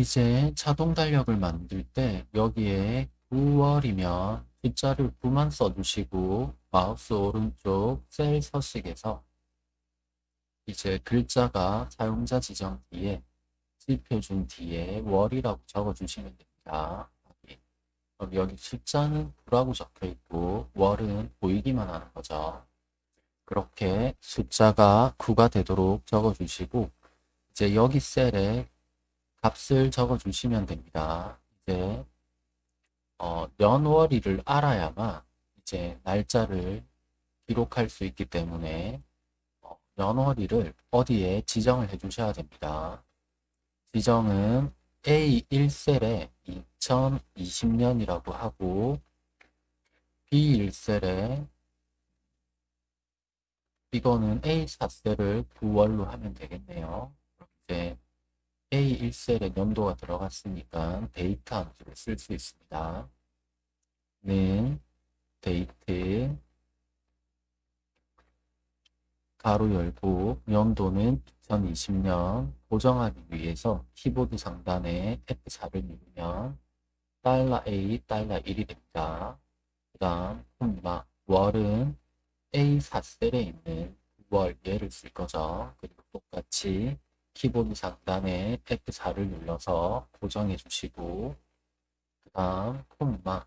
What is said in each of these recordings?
이제 자동 달력을 만들 때 여기에 9월이면 숫자를 9만 써주시고 마우스 오른쪽 셀 서식에서 이제 글자가 사용자 지정 뒤에 지표준 뒤에 월이라고 적어주시면 됩니다. 그럼 여기 숫자는 9라고 적혀 있고 월은 보이기만 하는 거죠. 그렇게 숫자가 9가 되도록 적어주시고 이제 여기 셀에 값을 적어주시면 됩니다. 이제 어, 연월일을 알아야만 이제 날짜를 기록할 수 있기 때문에 어, 연월일을 어디에 지정을 해 주셔야 됩니다. 지정은 A1셀에 2020년이라고 하고 B1셀에 이거는 A4셀을 9월로 하면 되겠네요. 이제 A1셀에 연도가 들어갔으니까 데이터 함수를 쓸 수 있습니다. 는 데이트 가로 열고 연도는 2020년 고정하기 위해서 키보드 상단에 F4를 누르면 달러 $A, 달러 $1이 됩니다. 그 다음 콤마 월은 A4셀에 있는 월 얘를 쓸 거죠. 그리고 똑같이 키보드 상단에 F4를 눌러서 고정해 주시고 그 다음 콤마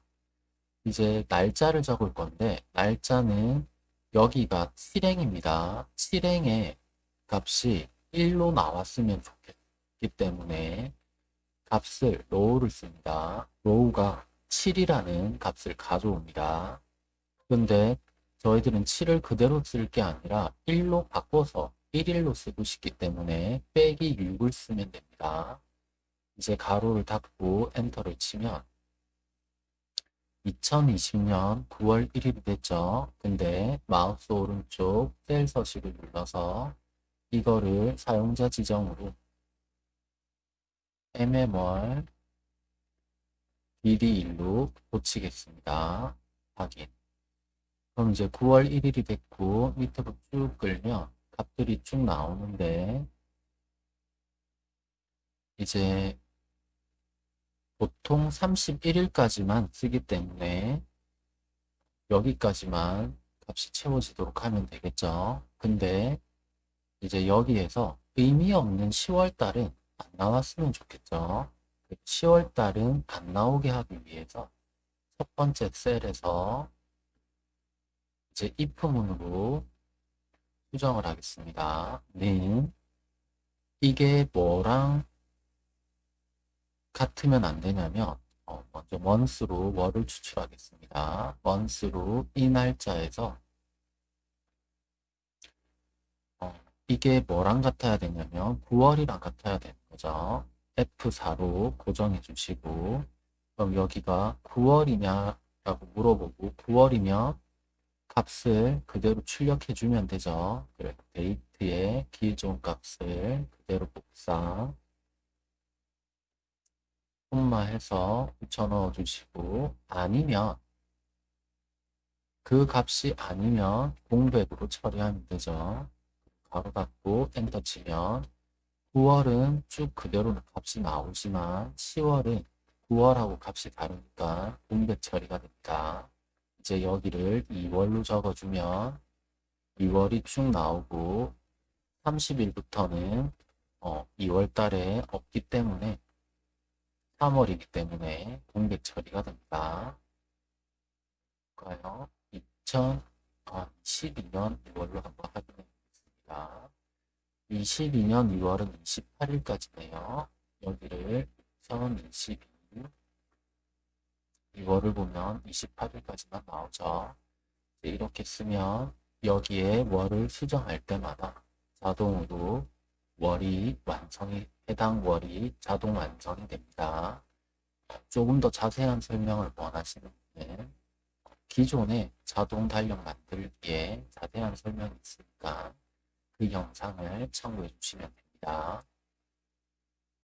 이제 날짜를 적을 건데 날짜는 여기가 7행입니다. 7행의 값이 1로 나왔으면 좋겠기 때문에 값을 ROW를 씁니다. ROW가 7이라는 값을 가져옵니다. 근데 저희들은 7을 그대로 쓸 게 아니라 1로 바꿔서 1일로 쓰고 싶기 때문에 빼기 6을 쓰면 됩니다. 이제 가로를 닫고 엔터를 치면 2020년 9월 1일이 됐죠. 근데 마우스 오른쪽 셀 서식을 눌러서 이거를 사용자 지정으로 mm월 dd1로 고치겠습니다. 확인. 그럼 이제 9월 1일이 됐고 밑으로 쭉 끌면 값들이 쭉 나오는데 이제 보통 31일까지만 쓰기 때문에 여기까지만 값이 채워지도록 하면 되겠죠. 근데 이제 여기에서 의미 없는 10월 달은 안 나왔으면 좋겠죠. 10월 달은 안 나오게 하기 위해서 첫 번째 셀에서 이제 if문으로 수정을 하겠습니다. 는 이게 뭐랑 같으면 안 되냐면 어, 먼저 month로 월을 추출하겠습니다. month로 이 날짜에서 어, 이게 뭐랑 같아야 되냐면 9월이랑 같아야 되는 거죠. F4로 고정해 주시고 그럼 여기가 9월이냐 라고 물어보고 9월이면 값을 그대로 출력해 주면 되죠. 그래 데이트의 기존 값을 그대로 복사 콤마해서 붙여 넣어 주시고 아니면 그 값이 아니면 공백으로 처리하면 되죠. 가로 닫고 엔터 치면 9월은 쭉 그대로 값이 나오지만 10월은 9월하고 값이 다르니까 공백 처리가 됩니다. 이제 여기를 2월로 적어주면 2월이 쭉 나오고 30일부터는 어, 2월 달에 없기 때문에 3월이기 때문에 공백 처리가 됩니다. 볼까요? 2012년 2월로 한번 확인해 보겠습니다. 22년 2월은 28일까지네요. 여기를 2022 2월을 보면 28일까지만 나오죠. 이렇게 쓰면 여기에 월을 수정할 때마다 자동으로 월이 완성이 해당 월이 자동 완성이 됩니다. 조금 더 자세한 설명을 원하시는 분은 기존에 자동 달력 만들기에 자세한 설명이 있으니까 그 영상을 참고해 주시면 됩니다.